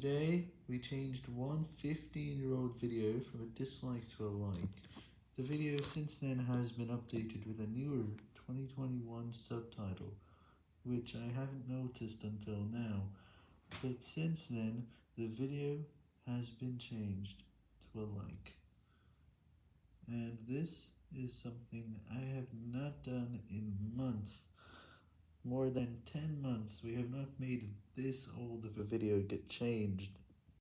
Today, we changed one 15-year-old video from a dislike to a like. The video since then has been updated with a newer 2021 subtitle, which I haven't noticed until now, but since then, the video has been changed to a like. And this is something I have not done in months. More than 10 months we have not made this old of a video get changed.